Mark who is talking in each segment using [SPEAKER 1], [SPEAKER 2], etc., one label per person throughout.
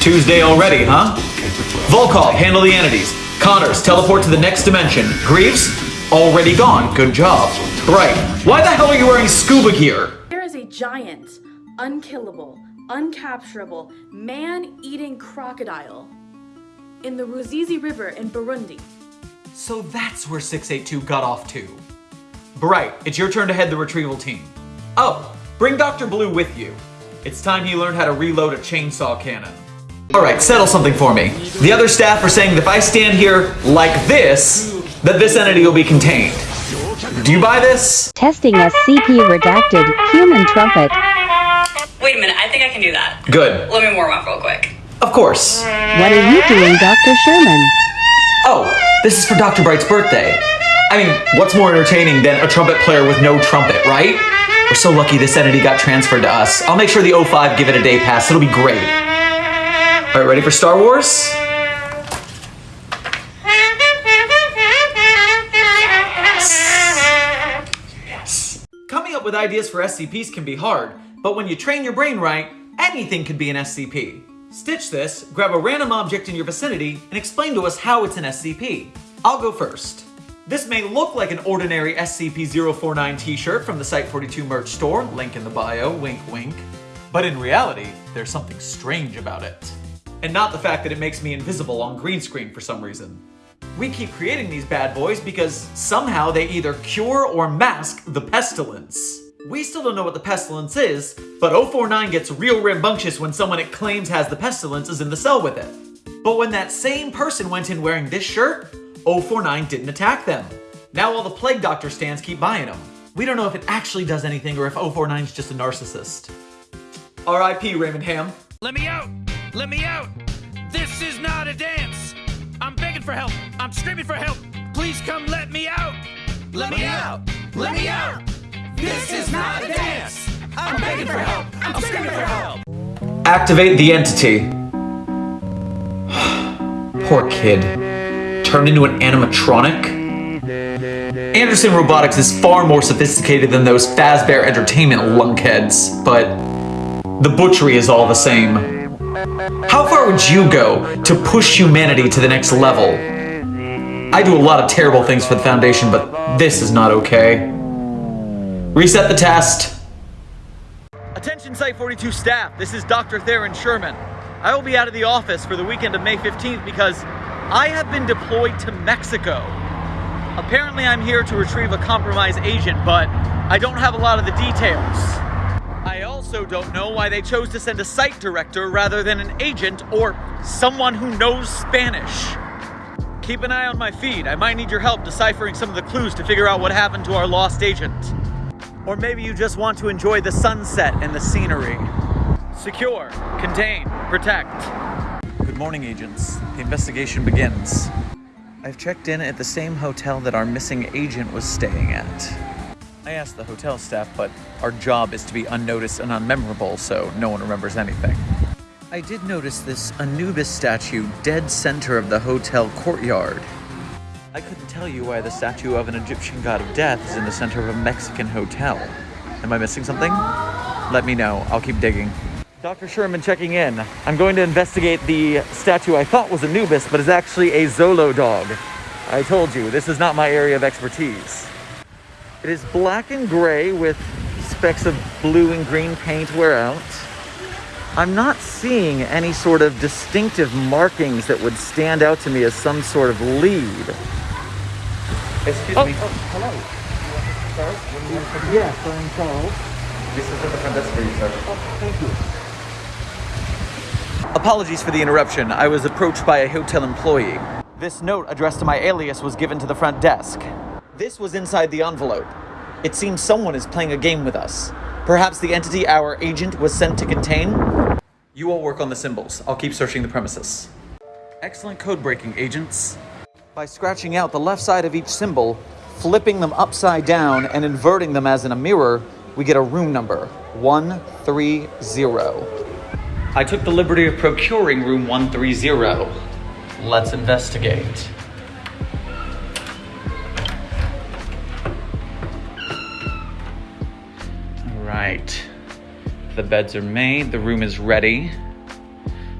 [SPEAKER 1] Tuesday already, huh? Volkov, handle the entities. Connors, teleport to the next dimension. Greaves, already gone. Good job. Right. Why the hell are you wearing scuba gear?
[SPEAKER 2] There is a giant, unkillable, uncapturable, man-eating crocodile in the Ruzizi River in Burundi.
[SPEAKER 1] So that's where 682 got off to. Bright, it's your turn to head the retrieval team. Oh, bring Dr. Blue with you. It's time he learned how to reload a chainsaw cannon. Alright, settle something for me. The other staff are saying that if I stand here like this, that this entity will be contained. Do you buy this?
[SPEAKER 3] Testing SCP redacted human trumpet.
[SPEAKER 4] Wait a minute, I think I can do that.
[SPEAKER 1] Good.
[SPEAKER 4] Let me warm up real quick.
[SPEAKER 1] Of course.
[SPEAKER 3] What are you doing, Dr. Sherman?
[SPEAKER 1] Oh, this is for Dr. Bright's birthday. I mean, what's more entertaining than a trumpet player with no trumpet, right? We're so lucky this entity got transferred to us. I'll make sure the O5 give it a day pass. It'll be great. All right, ready for Star Wars? Yes. Coming up with ideas for SCPs can be hard, but when you train your brain right, anything can be an SCP. Stitch this, grab a random object in your vicinity, and explain to us how it's an SCP. I'll go first. This may look like an ordinary SCP-049 t-shirt from the Site42 merch store, link in the bio, wink wink. But in reality, there's something strange about it. And not the fact that it makes me invisible on green screen for some reason. We keep creating these bad boys because somehow they either cure or mask the pestilence. We still don't know what the pestilence is, but 049 gets real rambunctious when someone it claims has the pestilence is in the cell with it. But when that same person went in wearing this shirt, 049 didn't attack them. Now all the Plague Doctor stands keep buying them. We don't know if it actually does anything or if 049 is just a narcissist. R.I.P. Raymond Ham.
[SPEAKER 5] Let me out! Let me out! This is not a dance! I'm begging for help! I'm screaming for help! Please come let me out! Let me out! Let me out! This is not a dance! I'm begging for help! I'm screaming for help!
[SPEAKER 1] Activate the entity. Poor kid. Turned into an animatronic? Anderson Robotics is far more sophisticated than those Fazbear Entertainment lunkheads, but the butchery is all the same. How far would you go to push humanity to the next level? I do a lot of terrible things for the Foundation, but this is not okay. Reset the test. Attention Site-42 staff, this is Dr. Theron Sherman. I will be out of the office for the weekend of May 15th because I have been deployed to Mexico. Apparently I'm here to retrieve a compromised agent, but I don't have a lot of the details. I also don't know why they chose to send a site director rather than an agent or someone who knows Spanish. Keep an eye on my feed. I might need your help deciphering some of the clues to figure out what happened to our lost agent. Or maybe you just want to enjoy the sunset and the scenery. Secure, contain, protect. Good morning, agents. The investigation begins. I've checked in at the same hotel that our missing agent was staying at. I asked the hotel staff, but our job is to be unnoticed and unmemorable, so no one remembers anything. I did notice this Anubis statue dead center of the hotel courtyard. I couldn't tell you why the statue of an Egyptian god of death is in the center of a Mexican hotel. Am I missing something? Let me know. I'll keep digging. Dr. Sherman checking in. I'm going to investigate the statue I thought was Anubis, but is actually a Zolo dog. I told you, this is not my area of expertise. It is black and gray with specks of blue and green paint wear out. I'm not seeing any sort of distinctive markings that would stand out to me as some sort of lead. Excuse me.
[SPEAKER 6] Oh, Hello. Yes, I'm Charles.
[SPEAKER 1] This is at the front desk for you, sir.
[SPEAKER 6] Oh, Thank you.
[SPEAKER 1] Apologies for the interruption. I was approached by a hotel employee. This note addressed to my alias was given to the front desk. This was inside the envelope. It seems someone is playing a game with us. Perhaps the entity our agent was sent to contain? You all work on the symbols. I'll keep searching the premises. Excellent code breaking, agents. By scratching out the left side of each symbol, flipping them upside down, and inverting them as in a mirror, we get a room number 130. I took the liberty of procuring room 130. Let's investigate. Right. The beds are made, the room is ready.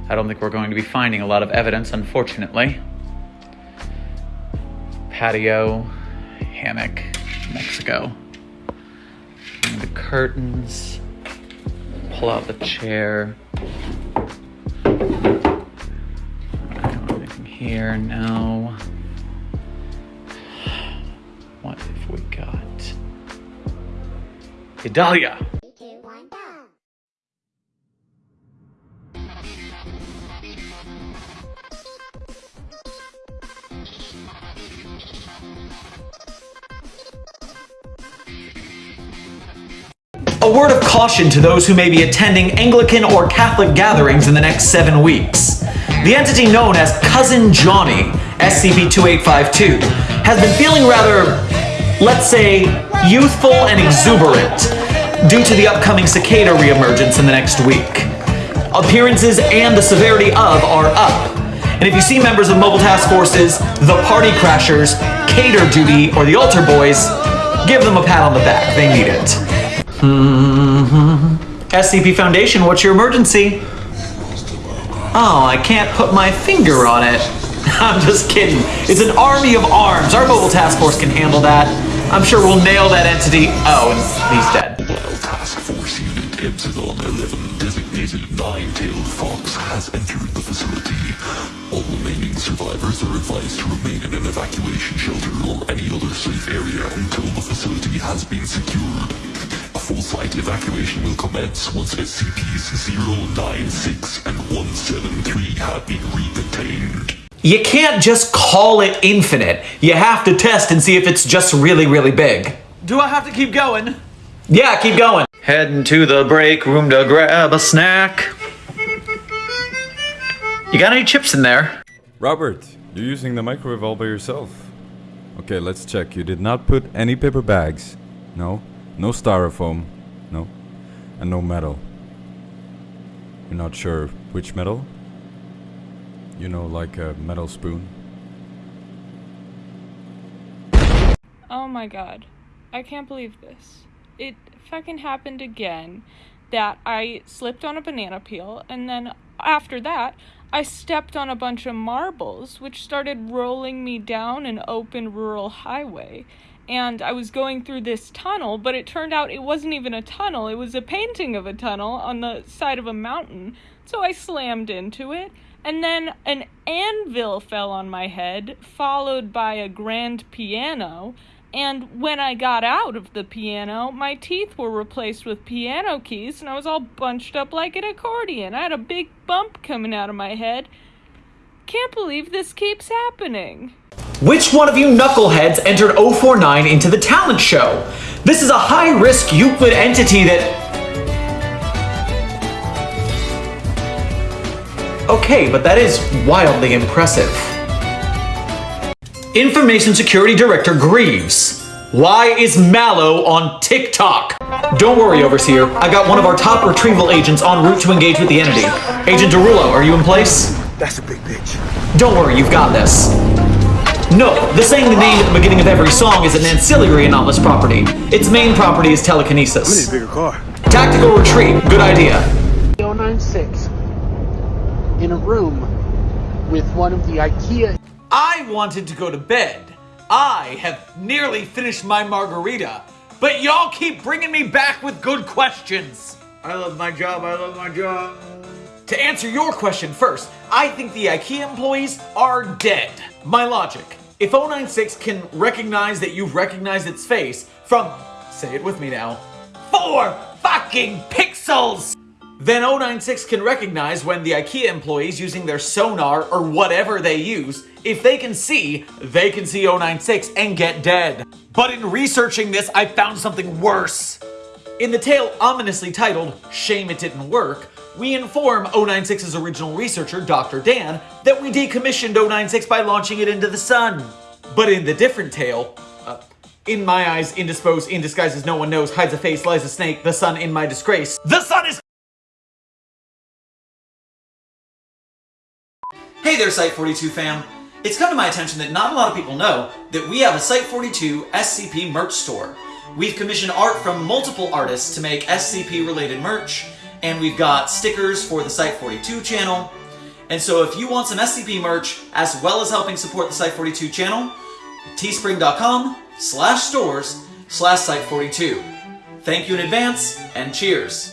[SPEAKER 1] I don't think we're going to be finding a lot of evidence, unfortunately. Patio, hammock, Mexico. And the curtains. Pull out the chair. Anything here? now. What have we got? Idalia! A word of caution to those who may be attending Anglican or Catholic gatherings in the next seven weeks. The entity known as Cousin Johnny, SCP-2852, has been feeling rather, let's say, youthful and exuberant due to the upcoming cicada reemergence in the next week. Appearances and the severity of are up. And if you see members of Mobile Task Forces, the Party Crashers, Cater Duty, or the Altar Boys, give them a pat on the back. They need it. Mm-hmm. SCP Foundation, what's your emergency? Oh, I can't put my finger on it. I'm just kidding. It's an army of arms. Our mobile task force can handle that. I'm sure we'll nail that entity. Oh, and he's dead.
[SPEAKER 6] Mobile Task Force Unit Epsilon 11, designated Nine-Tailed Fox, has entered the facility. All remaining survivors are advised to remain in an evacuation shelter or any other safe area until the facility has been secured. A full-site evacuation will commence once SCPs 096 and 173 have been re-contained.
[SPEAKER 1] You can't just call it infinite. You have to test and see if it's just really, really big. Do I have to keep going? Yeah, keep going. Heading to the break room to grab a snack. You got any chips in there?
[SPEAKER 7] Robert, you're using the microwave all by yourself. Okay, let's check. You did not put any paper bags. No. No styrofoam. No. And no metal. You're not sure which metal? You know, like a metal spoon?
[SPEAKER 8] Oh my god. I can't believe this. It fucking happened again that I slipped on a banana peel and then after that I stepped on a bunch of marbles which started rolling me down an open rural highway. And I was going through this tunnel, but it turned out it wasn't even a tunnel, it was a painting of a tunnel on the side of a mountain. So I slammed into it and then an anvil fell on my head, followed by a grand piano. And when I got out of the piano, my teeth were replaced with piano keys, and I was all bunched up like an accordion. I had a big bump coming out of my head. Can't believe this keeps happening.
[SPEAKER 1] Which one of you knuckleheads entered 049 into the talent show? This is a high-risk Euclid entity that Okay, but that is wildly impressive. Information Security Director Greaves. Why is Mallow on TikTok? Don't worry, Overseer. I got one of our top retrieval agents en route to engage with the entity. Agent Derulo, are you in place?
[SPEAKER 9] That's a big bitch.
[SPEAKER 1] Don't worry, you've got this. No, the saying the name at the beginning of every song is an ancillary anomalous property. Its main property is telekinesis.
[SPEAKER 9] We need
[SPEAKER 1] telekinesis.
[SPEAKER 9] a bigger car.
[SPEAKER 1] Tactical retreat, good idea.
[SPEAKER 10] 096 in a room with one of the IKEA
[SPEAKER 1] I wanted to go to bed. I have nearly finished my margarita, but y'all keep bringing me back with good questions. I love my job, I love my job. To answer your question first, I think the IKEA employees are dead. My logic. If 096 can recognize that you've recognized its face from, say it with me now, four fucking pixels! Then 096 can recognize when the IKEA employees using their sonar or whatever they use, if they can see, they can see 096 and get dead. But in researching this, I found something worse. In the tale ominously titled, Shame It Didn't Work, we inform 096's original researcher, Dr. Dan, that we decommissioned 096 by launching it into the sun. But in the different tale, uh, in my eyes, indisposed, in disguises no one knows, hides a face, lies a snake, the sun in my disgrace. The sun is Hey there, Site42 fam! It's come to my attention that not a lot of people know that we have a Site42 SCP merch store. We've commissioned art from multiple artists to make SCP related merch, and we've got stickers for the Site 42 channel. And so if you want some SCP merch, as well as helping support the Site 42 channel, teespring.com slash stores slash Site 42. Thank you in advance, and cheers!